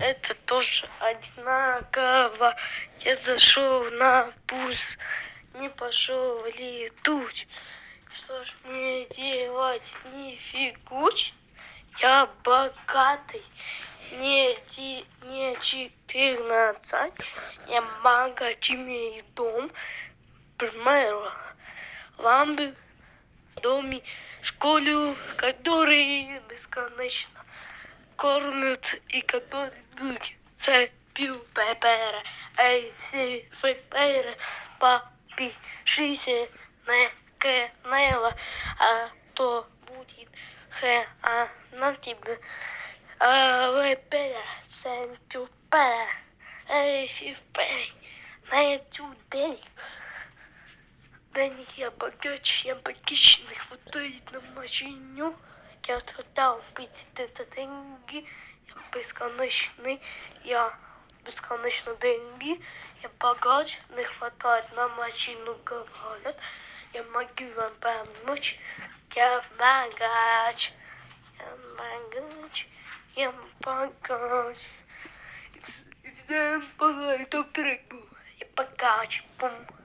это тоже одинаково. Я зашел на пульс, не пошел летуть. Что ж мне делать, не фигуч? Я богатый, не, ти, не 14, я магазин и дом, примеру, ламбы, доме, школу, которые бесконечно кормят и которые будут цепью пепера. Эй, все пепера, подпишись на канал, а то будет хэ, на тебе. А вы пера, сенту пера, эй, все пера, на эту денег. Денег я богаче, я богаче, не хватает на машину. Я страдал быть это деньги, я бесконечный, я бесконечно деньги, я богач, не хватает на машину, говорят. Я могу вам помочь, я богач, я богач, я богач. И всем пора, топ-трек был, я богач, бум.